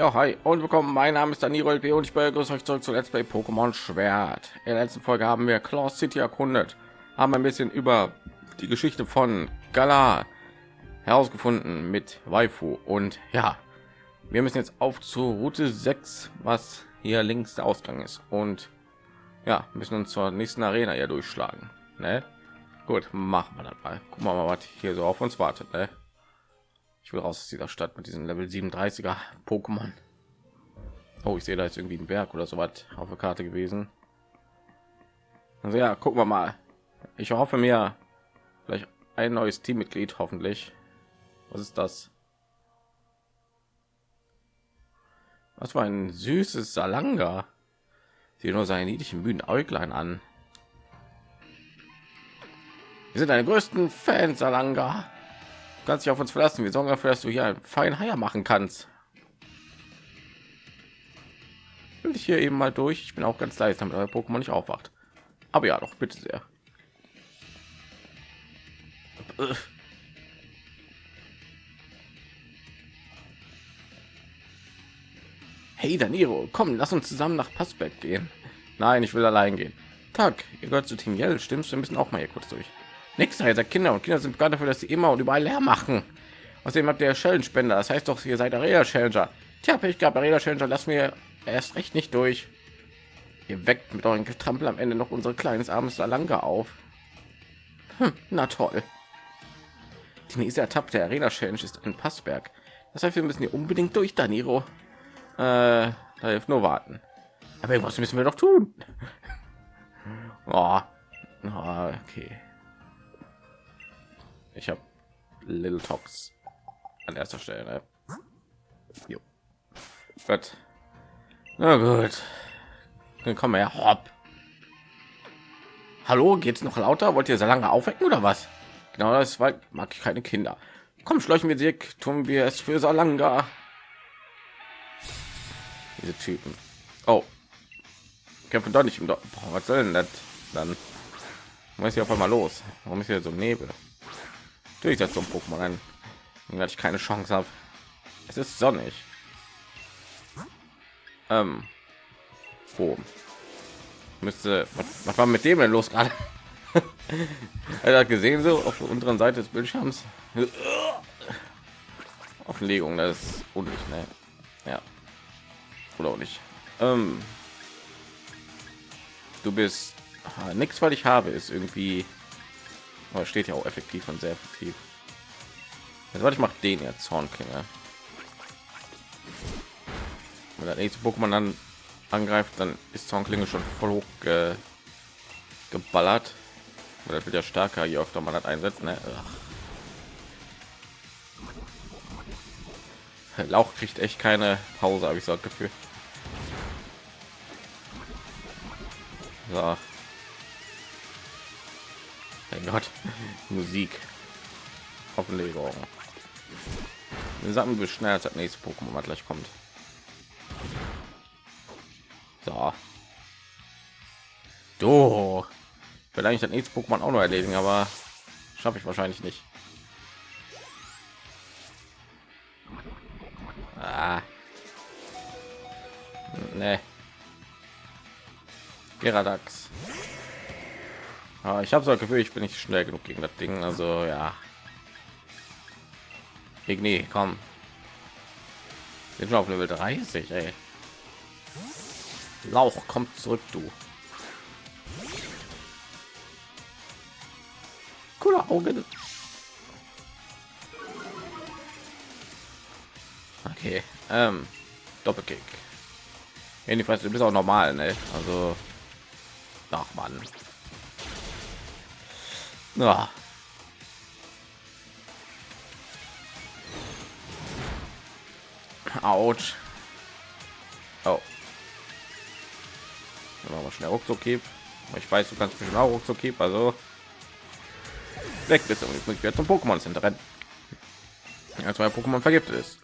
Ja, hi und willkommen. Mein Name ist Danilo LP und ich begrüße euch zurück zu Let's Play Pokémon Schwert. In der letzten Folge haben wir Claw City erkundet, haben ein bisschen über die Geschichte von Galar herausgefunden mit Waifu und ja, wir müssen jetzt auf zur Route 6, was hier links der Ausgang ist und ja, müssen uns zur nächsten Arena ja durchschlagen. Ne? Gut, machen wir das mal. Gucken wir mal, was hier so auf uns wartet. Ne? Ich will raus aus dieser Stadt mit diesen Level 37er Pokémon. Oh, ich sehe da jetzt irgendwie ein Berg oder so was auf der Karte gewesen. Also ja, gucken wir mal. Ich hoffe mir vielleicht ein neues Teammitglied, hoffentlich. Was ist das? Was war ein süßes Salanga? Sieht nur seine niedlichen müden Äuglein an. Wir sind deine größten Fans, Salanga. Kannst dich auf uns verlassen. Wir sorgen dafür, dass du hier einen feinen Haier machen kannst. Will ich hier eben mal durch. Ich bin auch ganz leise, damit euer Pokémon nicht aufwacht. Aber ja, doch bitte sehr. Hey Daniro, komm, lass uns zusammen nach Passberg gehen. Nein, ich will allein gehen. Tag, ihr gehört zu Team Yell, stimmst du? Wir müssen auch mal hier kurz durch. Nächster ihr seid Kinder und Kinder sind bekannt dafür, dass sie immer und überall leer machen. Außerdem habt ihr Schellenspender, das heißt doch, ihr seid Arena Challenger. Tja, ich gab Arena Challenger, lass mir erst recht nicht durch. Ihr weckt mit euren Getrampel am Ende noch unser kleines armes Salanga auf. Hm, na toll. Die nächste Etappe der Arena Challenge ist in Passberg. Das heißt, wir müssen hier unbedingt durch, Daniro. Äh, da hilft nur warten. Aber irgendwas müssen wir doch tun. oh. Oh, okay. Ich habe Little Tox an erster Stelle. Ne? Jo. Gut. Na gut. Dann kommen wir ja. Hopp. Hallo, geht's noch lauter? Wollt ihr so lange aufwecken oder was? Genau, das war mag ich keine Kinder. Komm, schleichen wir sie, tun wir es für Salanga. Diese Typen. Oh. Kämpfen doch nicht im Dorf. Was soll denn das dann? Muss ich auf einmal los? Warum ist hier so Nebel? Natürlich das zum Pokémon ein, weil ich keine Chance habe. Es ist sonnig. Ähm, wo müsste was, was war mit dem denn los gerade? er hat gesehen so auf der unteren Seite des Bildschirms. Offenlegung, das ist unnötig, ne? Ja. Oder auch nicht. Ähm, du bist nichts, weil ich habe, ist irgendwie aber steht ja auch effektiv und sehr effektiv. Jetzt warte ich mache den jetzt Zornklinge. Wenn der nächste Pokémon dann angreift, dann ist Zornklinge schon voll hoch ge geballert. Oder wird ja stärker, je öfter man das einsetzt. Ne? Lauch kriegt echt keine Pause, habe ich so das Gefühl. So. Mein Gott, Musik. Offenlegung. Wir sagen wir schnell als das nächste Pokémon was gleich kommt. So. Du. Vielleicht das nächste Pokémon auch noch erledigen, aber schaffe ich wahrscheinlich nicht. Ah. Nee. Geradax. Aber ich habe so ein Gefühl, ich bin nicht schnell genug gegen das Ding. Also ja. Igni, komm. Wir sind auf Level 30, ey. Lauch kommt zurück, du. Coole Augen. Okay, ähm, Doppelkick. Jedenfalls, du bist auch normal, ne? Also, ach man. Ja. Autsch. Oh. Dann wir schnell ruckzuck. Ich weiß, du kannst bestimmt auch ruckzuck -Keep, also weg bist und jetzt muss ich wieder zum Pokémon Center rennen. Als mein Pokémon vergiftet ist.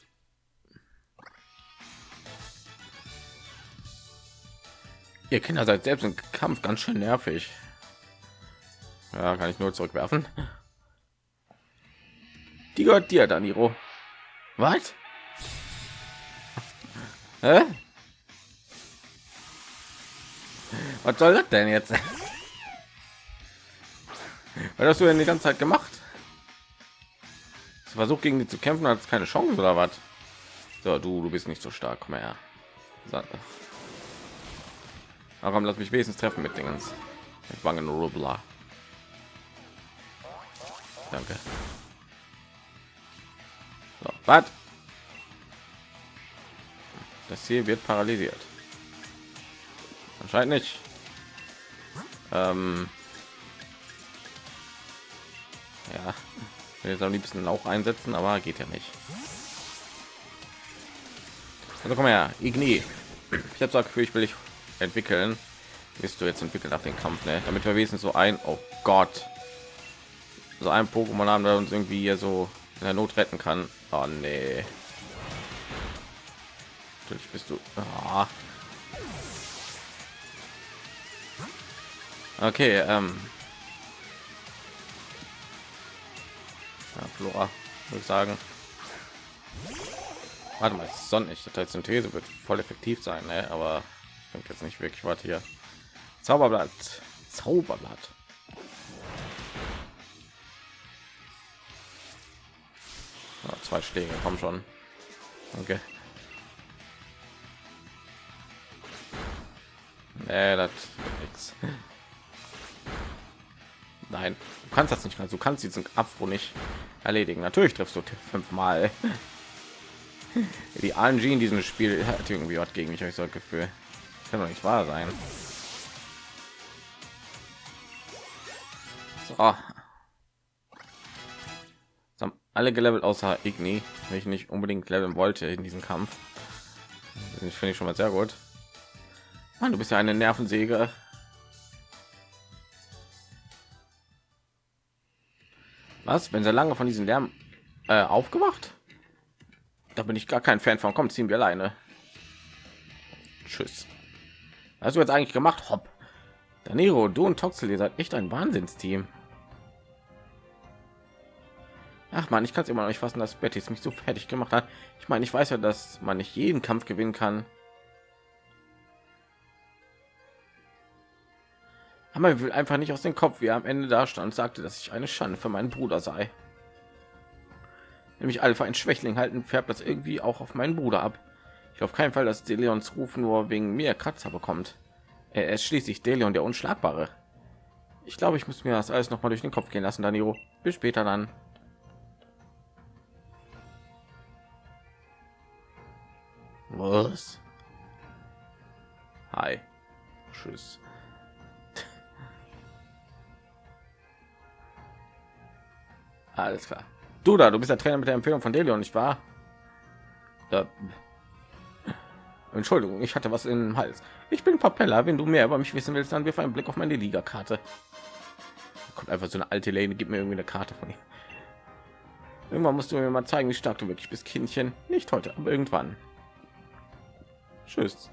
Ihr Kinder seid selbst im Kampf ganz schön nervig. Ja, kann ich nur zurückwerfen. Die gehört dir, Daniro. Was? Hä? Was soll das denn jetzt? Was hast du denn die ganze Zeit gemacht? Versucht gegen die zu kämpfen, hat keine Chance oder was? So, du, du bist nicht so stark. So. Warum lass mich wenigstens treffen mit Dingens? Wangen Rubler. Danke. So, was? Das Ziel wird paralysiert. Anscheinend nicht. Ähm ja, jetzt am liebsten auch einsetzen, aber geht ja nicht. Also komm her, Igni. Ich habe gesagt, ich will ich entwickeln. Bist du jetzt entwickelt nach dem Kampf, ne? Damit wir wenigstens so ein, oh Gott, so ein Pokémon haben, der uns irgendwie hier so in der Not retten kann. Oh nee. Natürlich bist du. Oh. Okay, ähm. Ja, Flora, würde ich sagen. Warte mal, sonnig. Das Synthese wird voll effektiv sein, ne? aber ich jetzt nicht wirklich was hier. Zauberblatt, Zauberblatt. Zwei Schläge, kommen schon. Okay. Nee, das nichts. Nein, du kannst das nicht. Du kannst diesen Abfro nicht erledigen. Natürlich triffst du fünfmal. Die RNG in diesem Spiel hat irgendwie was gegen mich. Ich so ein Gefühl. Das kann doch nicht wahr sein. So. Alle gelevelt außer Igni, wenn ich nicht unbedingt leveln wollte in diesem Kampf. Das finde ich schon mal sehr gut. Mann, du bist ja eine Nervensäge. Was, wenn sie lange von diesen Lärm äh, aufgewacht? Da bin ich gar kein Fan von. Kommt, ziehen wir alleine. Tschüss. Was hast du jetzt eigentlich gemacht? Hopp. Daniro, du und Toxel, ihr seid echt ein Wahnsinnsteam. Ach man, ich kann es immer noch nicht fassen, dass Betty mich so fertig gemacht hat. Ich meine, ich weiß ja, dass man nicht jeden Kampf gewinnen kann. Aber will einfach nicht aus dem Kopf, wie er am Ende da stand, sagte, dass ich eine Schande für meinen Bruder sei. Nämlich Alpha ein Schwächling halten, färbt das irgendwie auch auf meinen Bruder ab. Ich auf keinen Fall, dass Deleons Ruf nur wegen mir Kratzer bekommt. Er ist schließlich Deleon der Unschlagbare. Ich glaube, ich muss mir das alles noch mal durch den Kopf gehen lassen, Danilo. Bis später dann. Was? Hi. Tschüss. Alles klar. Du da, du bist der Trainer mit der Empfehlung von Delion, nicht wahr? Ja. Entschuldigung, ich hatte was im Hals. Ich bin Papella. Wenn du mehr über mich wissen willst, dann wirf einen Blick auf meine Liga-Karte. Kommt einfach so eine alte Lane, gibt mir irgendwie eine Karte von ihm. Irgendwann musst du mir mal zeigen, wie stark du wirklich bist, Kindchen. Nicht heute, aber irgendwann. Tschüss.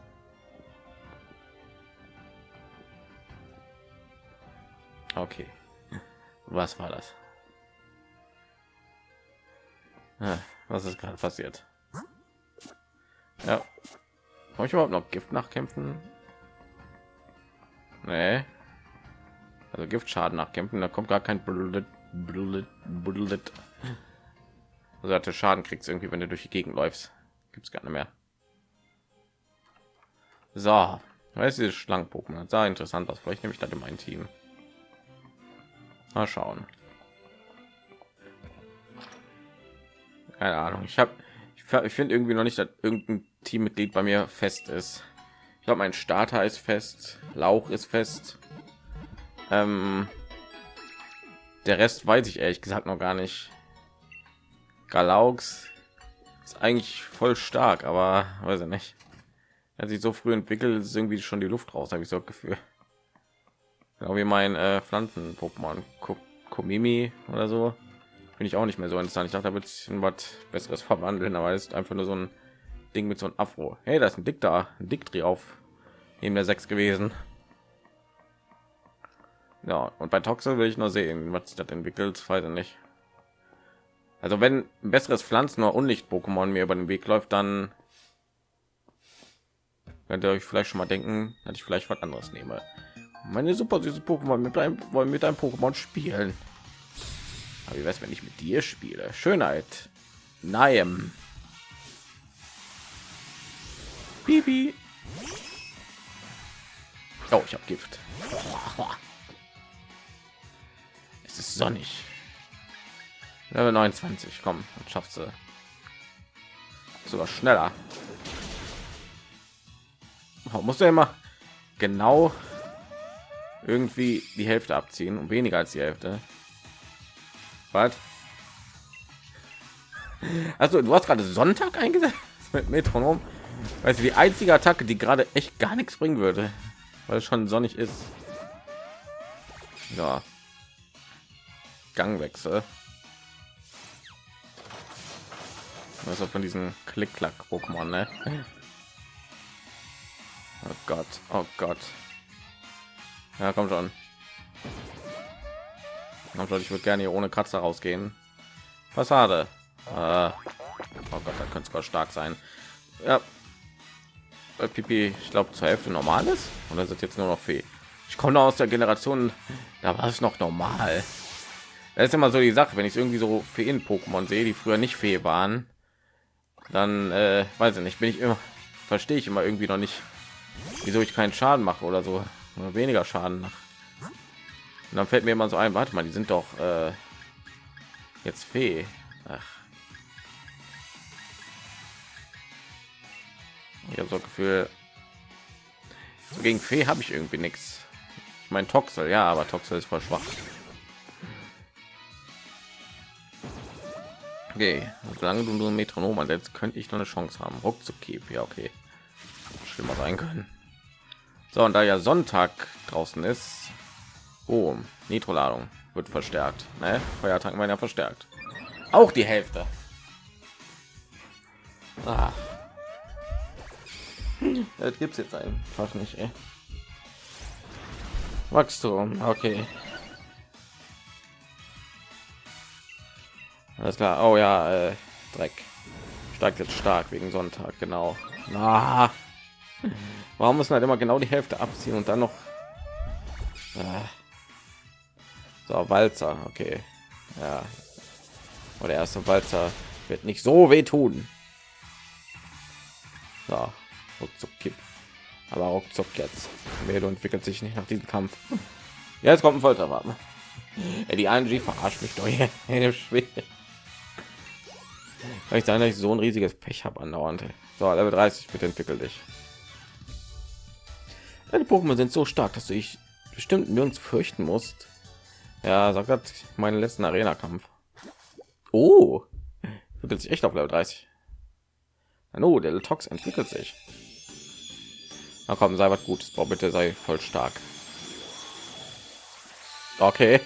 Okay. Was war das? was ist gerade passiert? Ja. Habe ich überhaupt noch Gift nachkämpfen? Nee. Also Giftschaden nachkämpfen, da kommt gar kein Bullet, Bullet, Bullet. Also hatte Schaden kriegst irgendwie, wenn du durch die Gegend läufst. Gibt es gar nicht mehr. So, weiß diese Schlangen-Pokémon sah interessant aus. Vielleicht nehme ich das in mein Team. Mal schauen. keine ahnung. Ich habe ich finde irgendwie noch nicht dass irgendein teammitglied bei mir fest ist. Ich glaube mein starter ist fest. Lauch ist fest. Ähm, der rest weiß ich ehrlich gesagt noch gar nicht. Galaux ist eigentlich voll stark aber weiß ich nicht er sich so früh entwickelt ist irgendwie schon die luft raus habe ich so gefühl genau wie mein äh, pflanzen pokémon komimi oder so bin ich auch nicht mehr so interessant. Ich dachte, da wird was besseres verwandeln, aber ist einfach nur so ein Ding mit so einem Afro. Hey, da ist ein Dick da, ein Dick auf neben der sechs gewesen. Ja, und bei Toxel will ich nur sehen, was sich das entwickelt, weiß ich nicht. Also wenn ein besseres Pflanzen oder Unlicht Pokémon mir über den Weg läuft, dann könnt ihr euch vielleicht schon mal denken dass ich vielleicht was anderes nehme meine super süße pokémon mit einem wollen mit einem pokémon spielen aber wie weiß wenn ich mit dir spiele schönheit nein Bibi. Oh, ich habe Gift. Es ist sonnig. Level 29, komm, und schaffst du sogar schneller. Oh, muss er immer genau irgendwie die Hälfte abziehen und weniger als die Hälfte. Was? Also du hast gerade Sonntag eingesetzt mit Metronom. Weißt du, die einzige Attacke, die gerade echt gar nichts bringen würde, weil es schon sonnig ist. Ja. Gangwechsel. Also von diesen Klick-Klack-Pokémon, ne? Oh Gott, oh Gott. Ja, komm schon. Komm schon, ich würde gerne hier ohne Kratzer rausgehen. Fassade. Äh, oh Gott, da könnte es stark sein. Ja. Äh, Pipi, ich glaube zur Hälfte normal ist. Oder sind jetzt nur noch Fee? Ich komme aus der Generation, da war es noch normal. Das ist immer so die Sache, wenn ich irgendwie so Feen-Pokémon sehe, die früher nicht Fee waren, dann äh, weiß ich nicht, bin ich immer, verstehe ich immer irgendwie noch nicht, wieso ich keinen Schaden mache oder so, oder weniger Schaden nach. Und dann fällt mir immer so ein, warte mal, die sind doch äh, jetzt Fee. Ach. Ich habe so Gefühl, so gegen Fee habe ich irgendwie nichts. Ich meine Toxel, ja, aber Toxel ist voll schwach. Okay, solange du nur Metronom ansetzt, könnte ich noch eine Chance haben. Ruckzuck ja okay. Schlimmer sein können. So, und da ja Sonntag draußen ist, oh, Nitroladung wird verstärkt. Ne? Feiertagen werden ja verstärkt. Auch die Hälfte. Ah. Das gibt's jetzt einfach nicht. Ey. Wachstum, okay. Alles klar. Oh ja, äh, Dreck. Steigt jetzt stark wegen Sonntag, genau. Ah. Warum müssen halt immer genau die Hälfte abziehen und dann noch äh. so Walzer, okay. Ja. Und der erste Walzer wird nicht so wehtun. So, ruckzuck kipp. Aber ruckzuck jetzt. Melo entwickelt sich nicht nach diesem Kampf. Ja, jetzt kommt ein Folterwagen. Die ING verarscht mich doch hier. Weil ich sagen, dass ich so ein riesiges Pech habe andauernd. So, Level 30, bitte entwickel dich. Deine Pokémon sind so stark, dass du ich bestimmt nirgends fürchten musst. Ja, sagt das meinen letzten Arena-Kampf. Oh, entwickelt sich echt auf Level 30. Hallo, der Tox entwickelt sich. Na komm, sei was Gutes. Boah, bitte sei voll stark. Okay.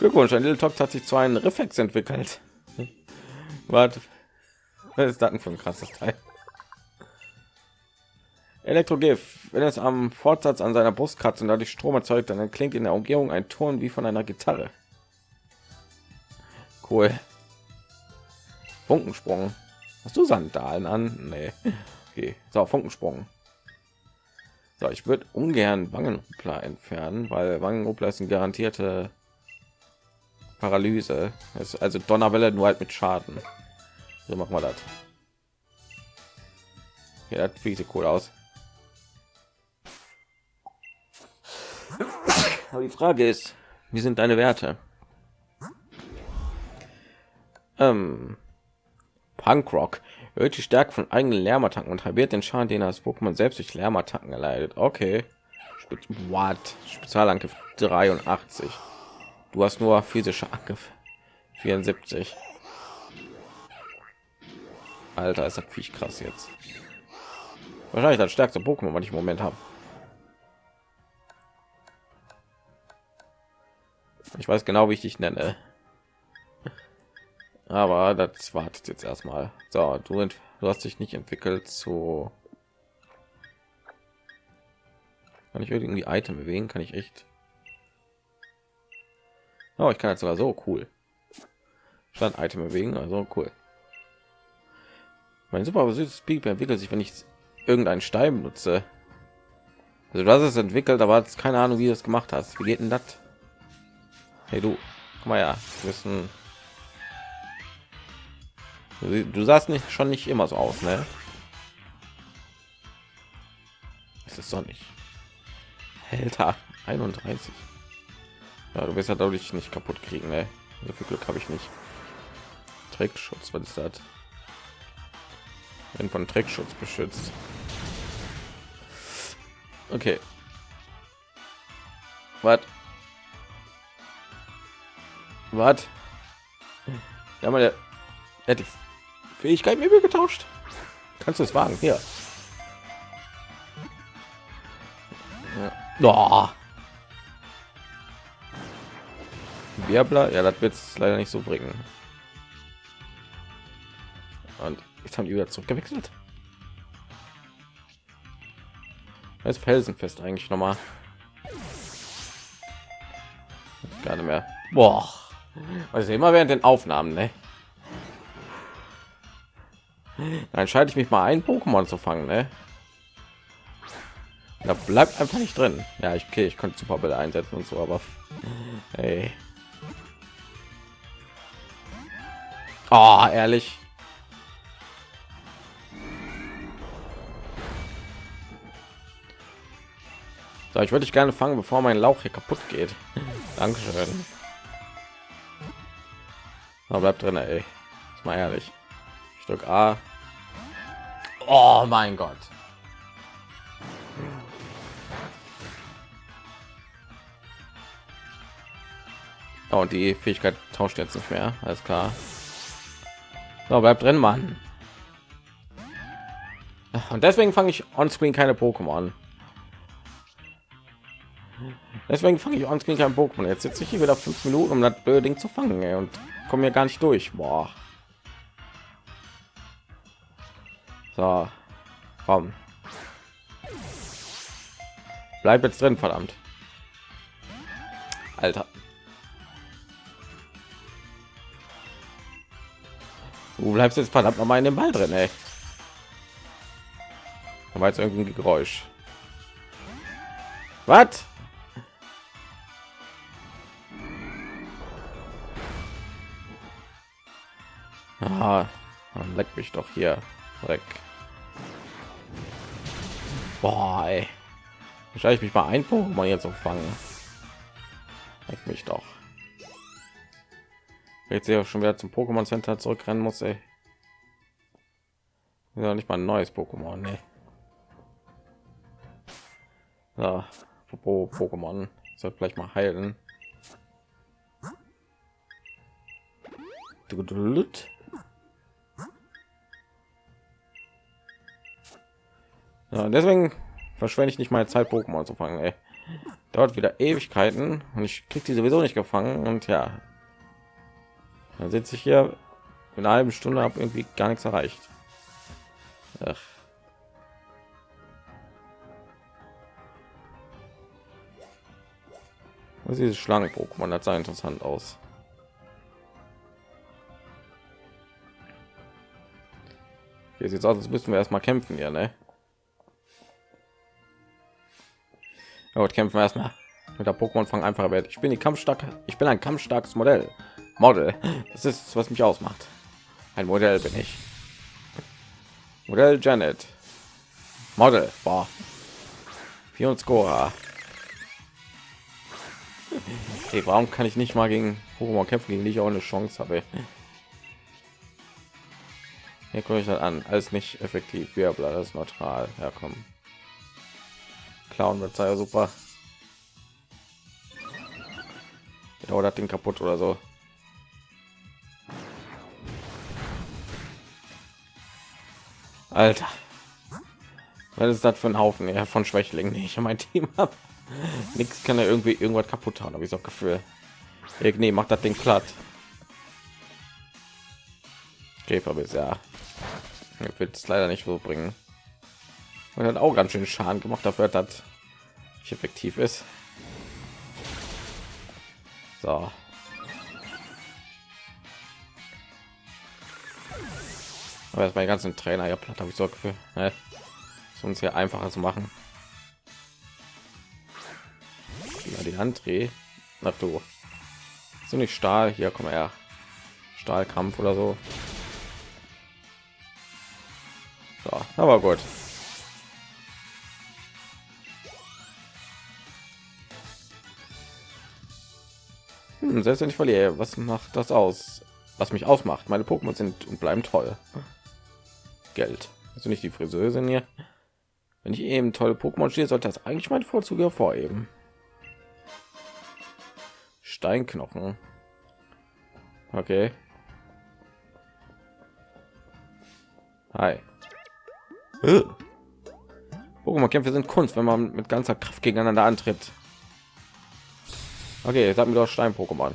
Glückwunsch, ein Little Tox hat sich zu einem Reflex entwickelt. Was ist das für ein krasses Teil? Elektrogif, wenn es am Fortsatz an seiner Brust kratzt und dadurch Strom erzeugt, dann klingt in der Umgebung ein Ton wie von einer Gitarre. Cool. Funkensprung. Hast du Sandalen an? Nee. Okay. So, Funkensprung. So, ich würde ungern Wangenruppler entfernen, weil Wangenruppler ist eine garantierte Paralyse. Ist also Donnerwelle nur halt mit Schaden. So machen wir das. Ja, das sieht cool aus. Aber die Frage ist, wie sind deine Werte? Ähm, Punkrock erhöht die Stärke von eigenen Lärmattacken und halbiert den Schaden, den das Pokémon selbst durch Lärmattacken erleidet. Okay. What? Spezialangriff 83. Du hast nur physische Angriff 74. Alter, ist das Viech krass jetzt. Wahrscheinlich das stärkste Pokémon, was ich im Moment habe. Ich weiß genau, wie ich dich nenne. Aber das wartet jetzt erstmal. So, du, du hast dich nicht entwickelt zu. Kann ich irgendwie Item bewegen? Kann ich echt? Oh, ich kann jetzt sogar so cool. Stand Item bewegen, also cool. Mein super süßes Piep entwickelt sich, wenn ich irgendeinen Stein nutze. Also hast es entwickelt, aber hast keine Ahnung, wie du es gemacht hast. Wie geht denn das? Hey du, guck mal ja, wissen. Du, sahst nicht schon nicht immer so aus, ne? Es ist doch nicht. Alter, 31. Ja, du wirst ja dadurch nicht kaputt kriegen, ne? So viel Glück habe ich nicht. Trickschutz, was ist das? Wenn von Trickschutz beschützt. Okay. Was? Was? Ja, mal der hat die Fähigkeit mir getauscht. Kannst du es wagen? Hier. Ja. Oh. Wirbler, ja, das wird es leider nicht so bringen. Und jetzt haben die wieder zurückgewechselt. Als Felsenfest eigentlich noch mal. Gar nicht mehr. Boah. Also immer während den Aufnahmen, ne? Dann entscheide ich mich mal ein Pokémon zu fangen, ne? Da bleibt einfach nicht drin. Ja, ich okay, ich konnte Superbälle einsetzen und so, aber hey. Oh, ehrlich. So, ich würde dich gerne fangen, bevor mein Lauch hier kaputt geht. Dankeschön. Aber bleibt drin, ey. Ist mal ehrlich. Stück A. Oh mein Gott. Oh, die Fähigkeit tauscht jetzt nicht mehr. Alles klar. So, bleibt drin, Mann. Und deswegen fange ich on screen keine Pokémon. Deswegen fange ich on screen kein Pokémon. Jetzt sitze ich hier wieder fünf Minuten, um das blöde Ding zu fangen ey, und komme mir gar nicht durch. Boah. So, komm. Bleib jetzt drin, verdammt. Alter. Du bleibst jetzt verdammt noch mal in dem Ball drin, ey. Da war jetzt irgendwie ein Geräusch. Was? Ah, leck mich doch hier weg. Boah, ey. Wahrscheinlich mich mal ein Pokémon jetzt so fangen. Leck mich doch. Jetzt ja schon wieder zum Pokémon Center zurückrennen muss, ey. Ja, nicht mal ein neues Pokémon, ne? Ja, Pokémon soll vielleicht mal heilen. Ja, deswegen verschwende ich nicht meine Zeit, Pokémon zu fangen. Ey. Dauert wieder Ewigkeiten und ich kriege die sowieso nicht gefangen. Und ja, dann sitze ich hier in einer halben Stunde, habe irgendwie gar nichts erreicht. Ach. Was ist Schlange Pokémon? Das sah interessant aus. Hier sieht aus, als müssen wir erstmal kämpfen, ja, ne? Gut, kämpfen wir erstmal mit der Pokémon fangen einfach wert. Ich bin die kampfstark. Ich bin ein kampfstarkes Modell. Model. Das ist was mich ausmacht. Ein Modell bin ich. Modell Janet. Model. Boah. Vier und Scora. Okay, warum kann ich nicht mal gegen Pokémon kämpfen, gegen die ich auch eine Chance habe? Hier gucke ich das an. Alles nicht effektiv. Wir bleiben das neutral. Ja, kommen klauen wird ja super. Oder den kaputt oder so. Alter. Was ist das für ein haufen? Ja, von schwächlingen ich mein team habe nichts kann er irgendwie irgendwas kaputt haben habe ich so gefühl. Nee, macht das den platt. Käfer bis ja wird es leider nicht so bringen und hat auch ganz schön schaden gemacht dafür hat nicht effektiv ist so aber jetzt mein ganzen trainer ja platt habe ich so gefühl ne? ist uns hier einfacher zu machen. Die Handdreh. Ach du. So nicht Stahl. Hier komm her. Stahlkampf oder so. So, aber gut. Hm, selbst wenn ich verliere, was macht das aus? Was mich ausmacht? Meine Pokémon sind und bleiben toll. Geld. Also nicht die Friseurin hier. Wenn ich eben tolle Pokémon stehe, sollte das eigentlich mein Vorzug hervorheben. Steinknochen. Okay. Hi. Pokémon-Kämpfe sind Kunst, wenn man mit ganzer Kraft gegeneinander antritt. Okay, jetzt haben wir doch Stein-Pokémon.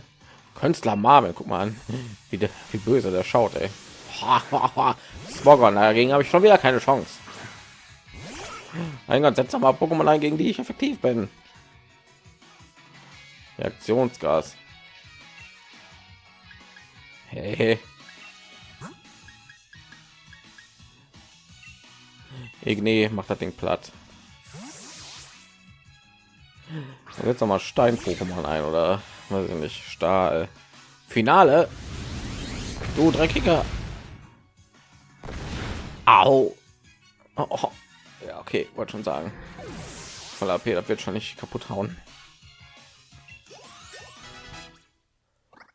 Künstler Marvel, guck mal an, wie, der, wie böse der schaut, ey. Smogon, dagegen habe ich schon wieder keine Chance. Ein setz mal Pokémon ein, gegen die ich effektiv bin. Reaktionsgas. Hey. Igne macht das Ding platt. Jetzt noch mal Stein Pokémon ein oder weiß ich nicht Stahl. Finale. Du dreckiger. Au. Oh, oh. Ja, okay, wollte schon sagen. Voll AP, das wird schon nicht kaputt hauen.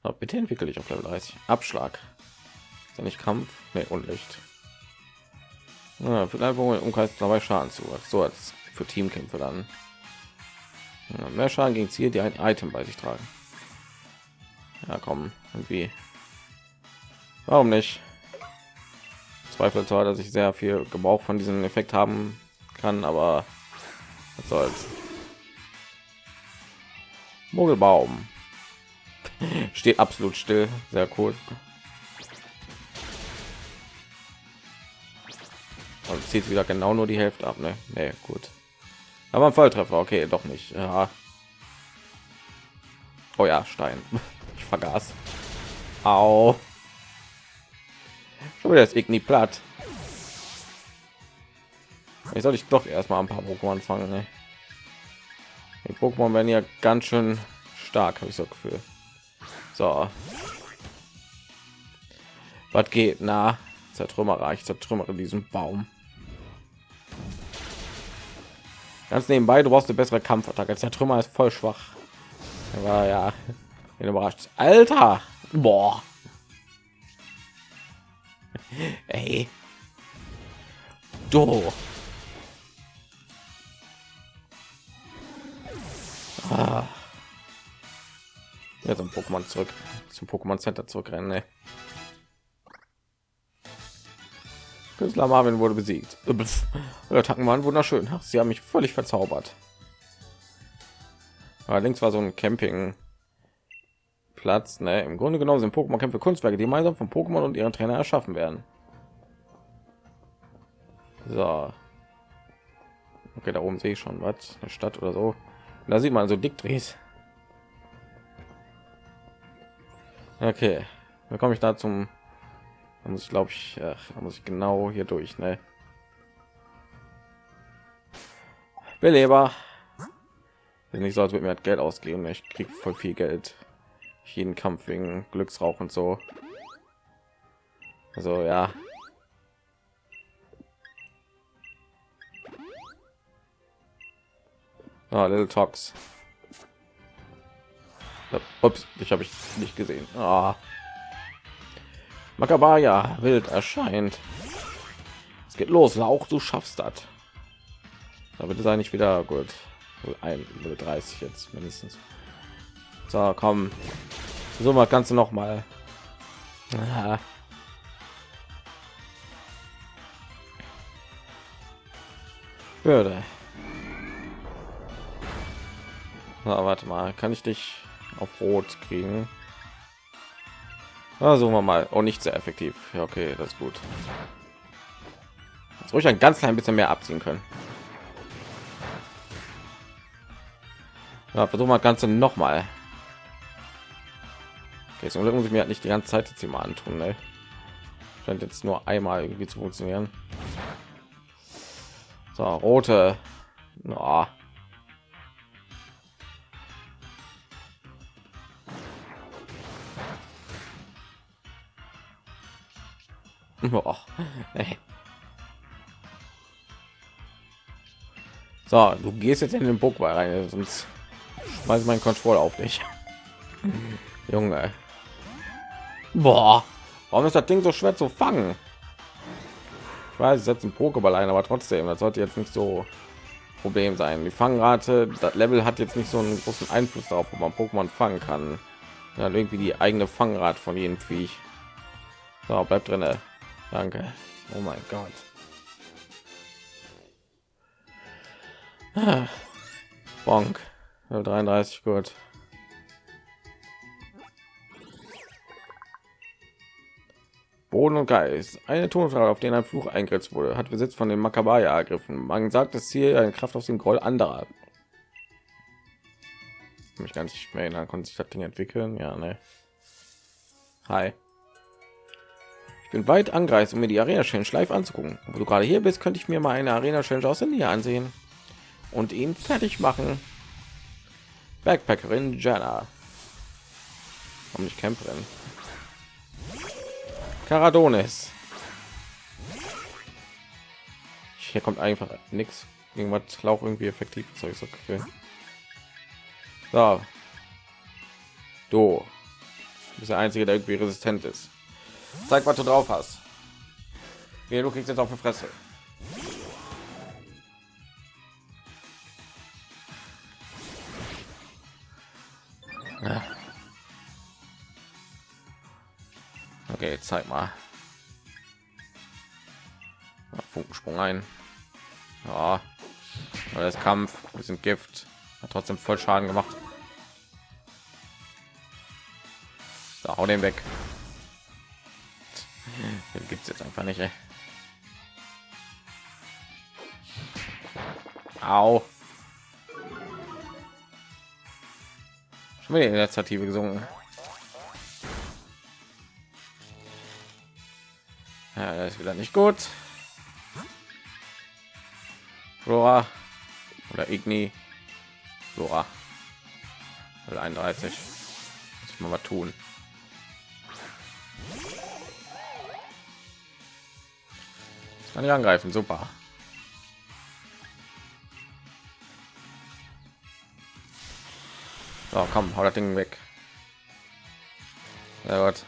Aber bitte entwickle ich auf Level 30. Abschlag. Ist ja nicht Kampf? Nee, Unlicht. Ja, vielleicht Umkreis dabei Schaden zu. So als für Teamkämpfe dann. Mehr Schaden gegen Ziel, die ein Item bei sich tragen. Ja, komm, irgendwie. Warum nicht? Zweifel zwar, dass ich sehr viel Gebrauch von diesem Effekt haben kann, aber was soll's. Mogelbaum steht absolut still, sehr cool. Und zieht wieder genau nur die Hälfte ab, ne? Nee, gut. Aber ein Volltreffer, okay, doch nicht. Ja. Oh ja, Stein. Ich vergaß. Au. Schon wieder ist Igni platt. Ich soll ich doch erstmal ein paar Pokémon fangen. Ne? Die Pokémon werden ja ganz schön stark, habe ich so Gefühl. So. Was geht? Na, zertrümmerer. Ich zertrümmere diesen Baum. Ganz nebenbei, du brauchst eine bessere Kampfattacke. Der Trümmer ist voll schwach. Aber ja, überrascht. Alter, boah. Ey. Du. Ah. Ja, zum Pokémon zurück, zum Pokémon Center zurückrennen. Ne? Künstler Marvin wurde besiegt. Attacken waren wunderschön. Sie haben mich völlig verzaubert. Allerdings war so ein Camping Platz. Ne? Im Grunde genommen sind Pokémon-Kämpfe Kunstwerke, die gemeinsam von Pokémon und ihren Trainer erschaffen werden. So. Okay, da oben sehe ich schon was, eine Stadt oder so. Und da sieht man so Dickdrehs. Okay, dann komme ich da zum da muss ich glaube ich ach, da muss ich genau hier durch ne? beleber wenn ich so als wird mir halt geld ausgeben ich kriege voll viel geld. Jeden kampf wegen glücksrauch und so. Also ja. Ah, little talks ups ich habe ich nicht gesehen. Ah. Makabaya wild erscheint. Es geht los, Lauch, du schaffst das. Da wird es eigentlich wieder gut. Ein 30 jetzt mindestens. So, komm. So mal kannst du noch mal. Ja. Würde. Na, warte mal, kann ich dich auf Rot kriegen? Also wir mal. Oh, nicht sehr effektiv. Ja, okay, das ist gut. Jetzt ruhig ein ganz klein bisschen mehr abziehen können. Ja, versuchen wir ganze noch mal. Okay, so muss ich mir halt nicht die ganze Zeit jetzt mal antun. Ne? Scheint jetzt nur einmal irgendwie zu funktionieren. So, rote. Oh. Ey. So, du gehst jetzt in den Pokéball rein, sonst weiß mein Controller auf dich. Junge. Boah. Warum ist das Ding so schwer zu fangen? Ich weiß, setzt ein Pokéball ein, aber trotzdem, das sollte jetzt nicht so Problem sein. Die Fangrate, das Level hat jetzt nicht so einen großen Einfluss darauf, ob man Pokémon fangen kann. Ja, irgendwie die eigene Fangrate von jedem Viech. So, bleibt drin. Danke. Oh mein Gott. Ah. Bonk. 33 gut. Boden und Geist. Eine Tonfrage, auf den ein Fluch eingesetzt wurde, hat Besitz von den Makabaya ergriffen. Man sagt, das Ziel eine Kraft aus dem Groll anderer. Mich ganz nicht mehr erinnern, konnte sich das Ding entwickeln. Ja, ne. Hi. Ich bin weit angereist, um mir die Arena Challenge live anzugucken. Wo du gerade hier bist, könnte ich mir mal eine Arena Challenge aus der Nähe ansehen und ihn fertig machen. Backpackerin Jana. Warum nicht Camperin? Caradonis. Hier kommt einfach nichts. Irgendwas Lauch irgendwie effektiv. Ich so gefühlt. So. Du bist der einzige, der irgendwie resistent ist. Zeig, was du drauf hast. Ja, du kriegst jetzt auf die Fresse. Okay, zeig mal. Funkensprung ein. Ja, das Kampf, wir sind Gift, hat trotzdem voll Schaden gemacht. So, hau den weg. Den gibt's jetzt einfach nicht. Ey. Au. Schon wieder Initiative gesungen. Ja, das ist wieder nicht gut. Flora oder Igni. Flora. 31. Muss ich mal tun. Kann ich angreifen, super. So, komm, hau das Ding weg. Ja Gott.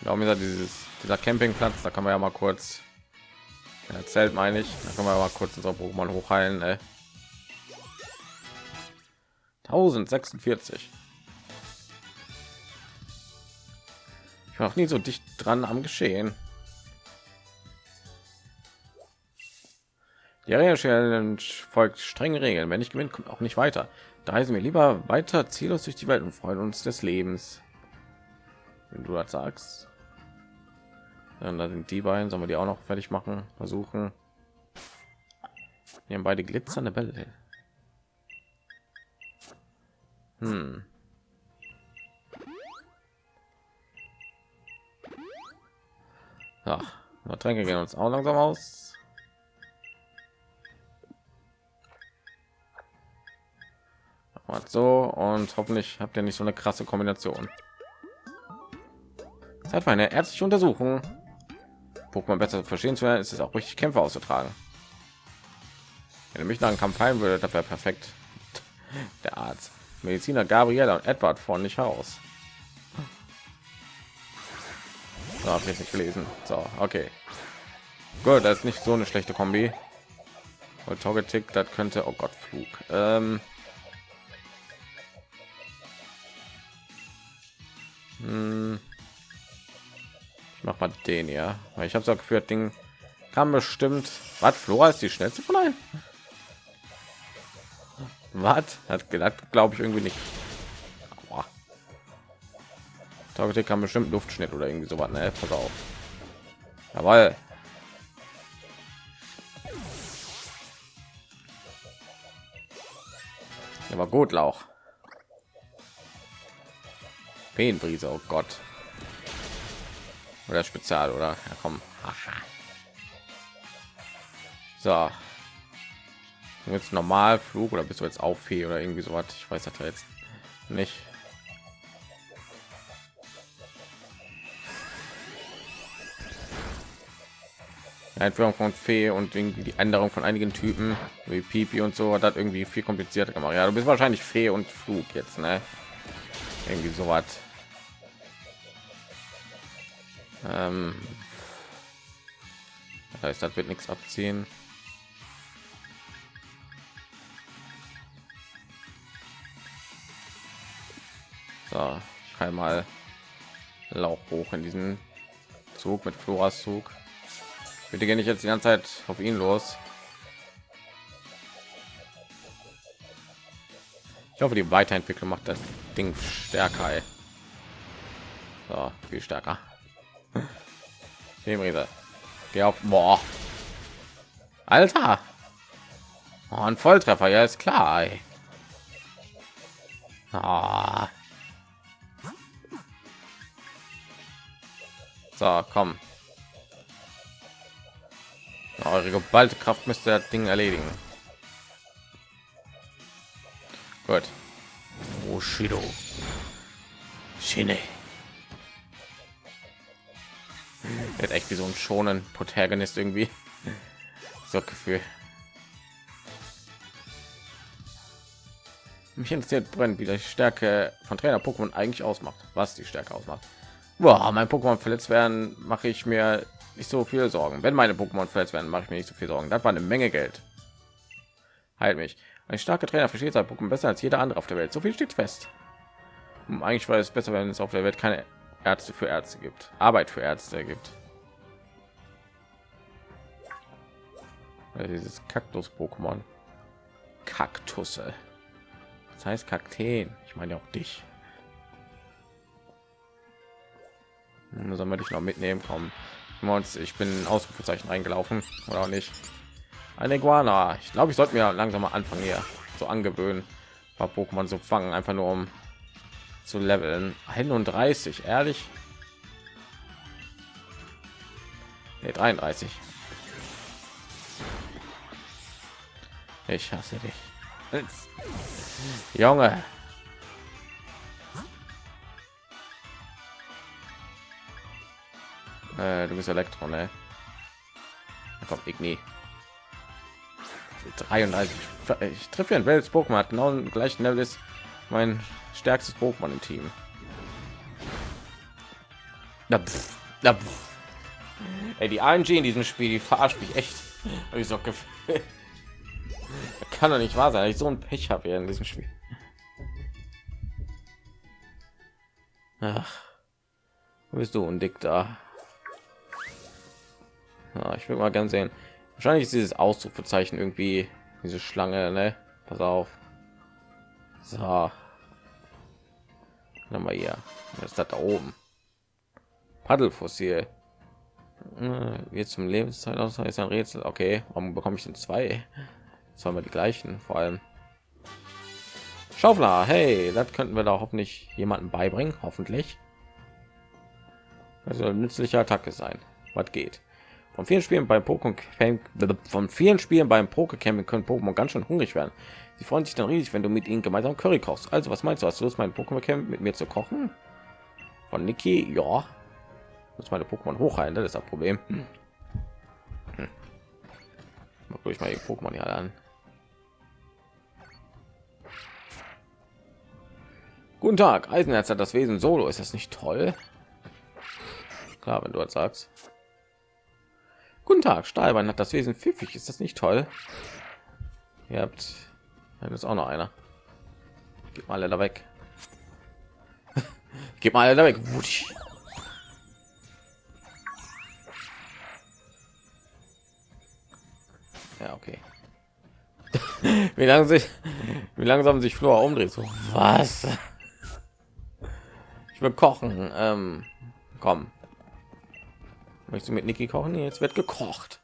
Warum ist dieses dieser Campingplatz? Da kann man ja mal kurz erzählt, meine ich. Da kann man mal kurz unser Pokémon hochheilen. Ey. 1046. noch nie so dicht dran am Geschehen. Die Arena Challenge folgt strengen Regeln. Wenn ich gewinne, kommt auch nicht weiter. Da heißen wir lieber weiter ziellos durch die Welt und freuen uns des Lebens. Wenn du das sagst. Dann da sind die beiden, sollen wir die auch noch fertig machen, versuchen. Wir haben beide glitzernde Bälle. Hm. Ja, Tränke gehen uns auch langsam aus. So und hoffentlich habt ihr nicht so eine krasse Kombination. Zeit für ärztliche Untersuchung. Pokémon besser verstehen zu werden, ist es auch richtig Kämpfe auszutragen. Wenn ihr mich nach einem Kampf heilen würde, das wäre perfekt. Der Arzt, Mediziner Gabriela und Edward von nicht aus. So, habe ich nicht gelesen. So, okay. Gut, das ist nicht so eine schlechte Kombi. Und Togetic, das könnte, oh Gott, Flug. Ähm, Hm. Ich mach mal den ja, weil ich habe so geführt, Ding kann bestimmt. Was Flora ist die schnellste von allen? Was hat gedacht, glaube ich irgendwie nicht. Targeting kann bestimmt Luftschnitt oder irgendwie so was. Ne, pass auf. Jawohl. Aber gut, Lauch. Feenbrise, oh Gott. Oder Spezial, oder? Ja, komm. So. Jetzt normal Flug oder bist du jetzt auf Fee oder irgendwie so was? Ich weiß das jetzt nicht. Einführung von Fee und die Änderung von einigen Typen wie Pipi und so hat das irgendwie viel komplizierter gemacht. Ja, du bist wahrscheinlich Fee und Flug jetzt, ne? Irgendwie so was. Ähm, das heißt, das wird nichts abziehen. So, ich kann mal Lauch hoch in diesen Zug mit Floras Zug. Bitte gehe ich jetzt die ganze Zeit auf ihn los. Ich hoffe, die Weiterentwicklung macht das Ding stärker. Ey. So, viel stärker. Themenriese. Geh auf. Boah. Alter. Oh, ein Volltreffer, ja ist klar. Ey. Ah. So, komm. Eure geballte Kraft müsste das Ding erledigen. Gut. Bushido. Shine. Wird echt wie so ein schonen Protagonist irgendwie. So Gefühl. Mich interessiert brennt, wie die Stärke von Trainer Pokémon eigentlich ausmacht. Was die Stärke ausmacht. Boah, mein Pokémon verletzt werden, mache ich mir nicht so viel Sorgen. Wenn meine Pokémon verletzt werden, mache ich mir nicht so viel Sorgen. Das war eine Menge Geld. Halt mich. Ein starker Trainer versteht sein Pokémon besser als jeder andere auf der Welt. So viel steht fest. Hm, eigentlich war es besser, wenn es auf der Welt keine Ärzte für Ärzte gibt. Arbeit für Ärzte gibt. Also dieses Kaktus-Pokémon. Kaktusse. Das heißt Kakteen. Ich meine auch dich. Sollen wir dich noch mitnehmen? Kommen. Ich bin Ausrufezeichen reingelaufen oder auch nicht. Eine Iguana. Ich glaube, ich sollte mir langsam mal anfangen hier so angewöhnen, paar Pokémon zu fangen, einfach nur um zu leveln. 31, ehrlich? Nee, 33. Ich hasse dich. Junge. Äh, du bist Elektron, ne? Da Igni. 33. Ich treffe ein Welt Pokémon hat genau den gleichen Level ist mein stärkstes Pokémon im Team. Na, pff, na, pff. Ey, die AMG in diesem Spiel, die verarscht mich echt. ich so Kann doch nicht wahr sein, ich so ein Pech habe in diesem Spiel. Ach, wo bist du und dick da? Ja, ich will mal gern sehen. Wahrscheinlich ist dieses Ausrufezeichen irgendwie diese Schlange, ne? Pass auf. So. Dann mal hier. Was ist das da oben? Paddelfossil. Jetzt zum Lebenszeit aus ist ein Rätsel. Okay, warum bekomme ich denn zwei? Wir die gleichen? Vor allem Schaufler. Hey, das könnten wir da hoffentlich jemanden beibringen. Hoffentlich. Also nützliche Attacke sein. Was geht? Von vielen Spielen beim Pokémon von vielen Spielen beim Pokécamping können Pokémon ganz schön hungrig werden. Sie freuen sich dann riesig, wenn du mit ihnen gemeinsam Curry kochst. Also, was meinst du? Hast du Lust, mein Pokémon Camp mit mir zu kochen? Von Niki, ja. Muss meine Pokémon hochheilen, das ist das Problem. Hm. Hm. mal die Pokémon hier an. Guten Tag, Eisenherz hat das Wesen Solo. Ist das nicht toll? Klar, wenn du das sagst. Guten Tag, Stahlbein hat das Wesen pfiffig. Ist das nicht toll? Ihr habt ist auch noch einer. Gib mal alle da weg. Gib mal alle da weg. Ja, okay. wie lange sich, wie langsam sich Flora umdreht. So, was? Ich will kochen. Ähm, komm. Möchtest du mit Niki kochen? Jetzt wird gekocht.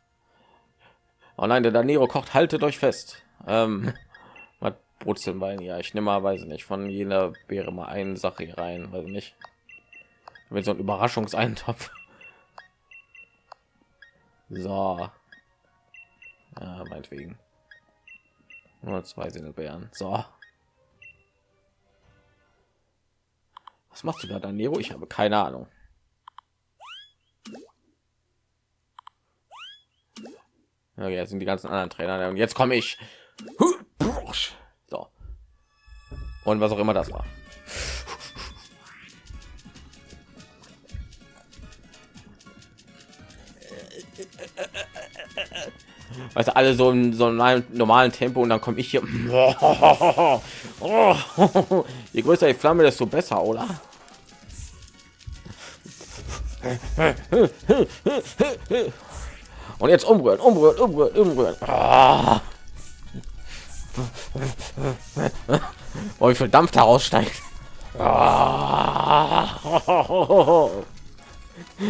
Oh nein, der Danero kocht. Haltet euch fest. Ähm, was brutzeln bei ja ich nehme mal weiß nicht von jeder wäre mal eine sache hier rein weil nicht wenn so ein überraschungseintopf so Ja, meinetwegen. Nur zwei Sindelbeeren. So. Was machst du da, Danero? Ich habe keine Ahnung. Okay, jetzt sind die ganzen anderen Trainer und jetzt komme ich. So. Und was auch immer das war. Weißt du, alle so in so einem normalen Tempo und dann komme ich hier. Je größer die Flamme, desto besser, oder? Und jetzt umrühren, umrühren, umrühren, umrühren. Ah. Oh, wie viel Dampf da raussteigt.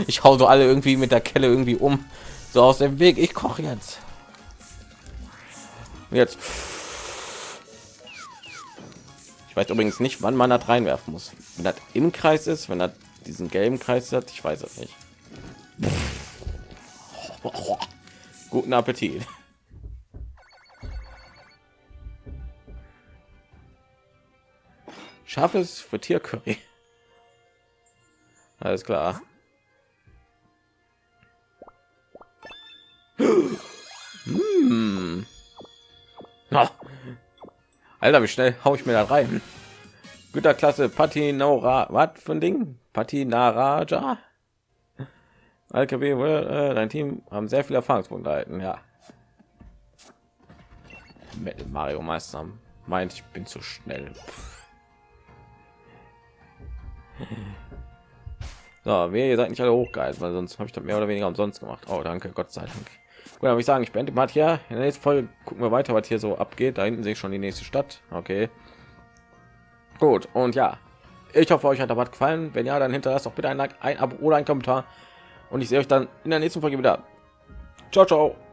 Ich hau so alle irgendwie mit der Kelle irgendwie um. So aus dem Weg. Ich koche jetzt. Jetzt. Ich weiß übrigens nicht, wann man das reinwerfen muss. Wenn das im Kreis ist, wenn er diesen gelben Kreis hat, ich weiß es nicht. Guten Appetit. Scharfes für Tiercurry. Alles klar. Hm. Oh. Alter, wie schnell hau ich mir da rein? Güterklasse Patinora, was für ein Ding? Patinaraja? LKW, äh, dein Team haben sehr viele Erfahrungspunkte erhalten, ja. Metal Mario Meister meint, ich bin zu schnell. So, wir ihr seid nicht alle hochgehalten, weil sonst habe ich das mehr oder weniger umsonst gemacht. Oh, danke, Gott sei Dank. Gut, habe ich sagen, ich beende mal hier. In der nächsten Folge gucken wir weiter, was hier so abgeht. Da hinten sehe ich schon die nächste Stadt. Okay. Gut, und ja, ich hoffe, euch hat der was gefallen. Wenn ja, dann hinterlasst doch bitte ein Like, ein Abo oder ein Kommentar. Und ich sehe euch dann in der nächsten Folge wieder. Ciao, ciao.